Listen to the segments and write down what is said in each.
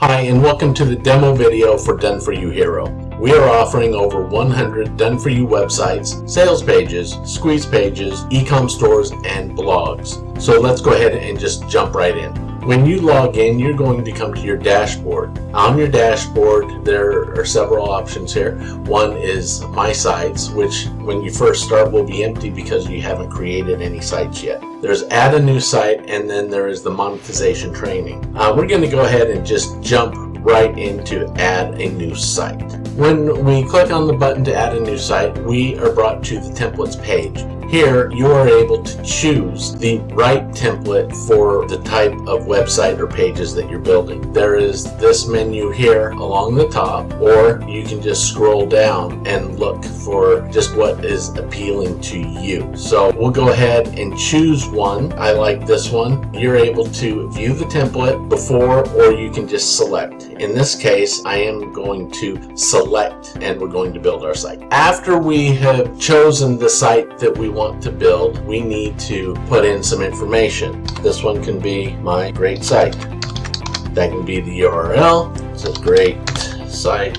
Hi, and welcome to the demo video for Done For You Hero. We are offering over 100 Done For You websites, sales pages, squeeze pages, e-com stores, and blogs. So let's go ahead and just jump right in. When you log in, you're going to come to your dashboard. On your dashboard, there are several options here. One is My Sites, which when you first start will be empty because you haven't created any sites yet. There's Add a New Site, and then there is the Monetization Training. Uh, we're going to go ahead and just jump right into Add a New Site. When we click on the button to add a new site, we are brought to the templates page. Here, you are able to choose the right template for the type of website or pages that you're building. There is this menu here along the top, or you can just scroll down and look for just what is appealing to you. So we'll go ahead and choose one. I like this one. You're able to view the template before, or you can just select. In this case, I am going to select and we're going to build our site. After we have chosen the site that we want to build, we need to put in some information. This one can be my great site. That can be the URL. It's a great site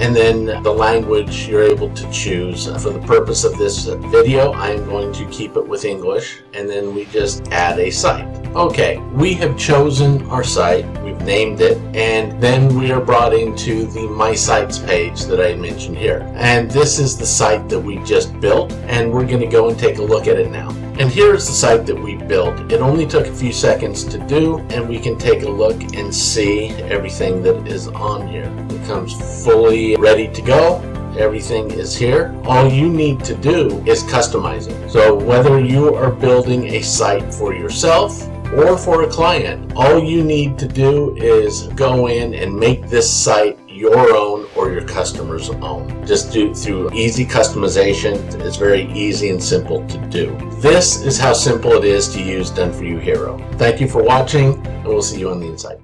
and then the language you're able to choose. For the purpose of this video, I'm going to keep it with English, and then we just add a site. Okay, we have chosen our site, we've named it, and then we are brought into the My Sites page that I mentioned here. And this is the site that we just built, and we're going to go and take a look at it now. And here's the site that we built. It only took a few seconds to do, and we can take a look and see everything that is on here. It comes fully ready to go everything is here. All you need to do is customize it. So whether you are building a site for yourself or for a client, all you need to do is go in and make this site your own or your customer's own. Just do through easy customization. It's very easy and simple to do. This is how simple it is to use Done For You Hero. Thank you for watching and we'll see you on the inside.